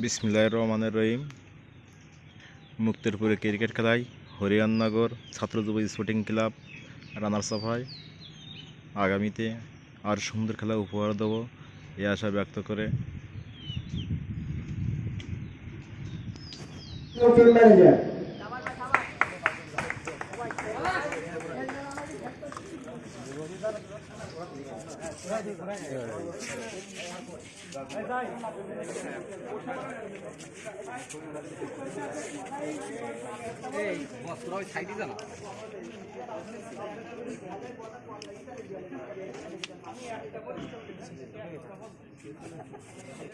বিসমিল্লাহ রহমানের রহিম। মুক্তেরপুরে ক্রিকেট খেলায় হরিয়াননগর ছাত্র যুব স্পোর্টিং ক্লাব রানার সভায় আগামীতে আর সুন্দর খেলা উপহার দেবো এই আশা ব্যক্ত করে। এই বস্ত্র তোরা ওই সাইডে জানা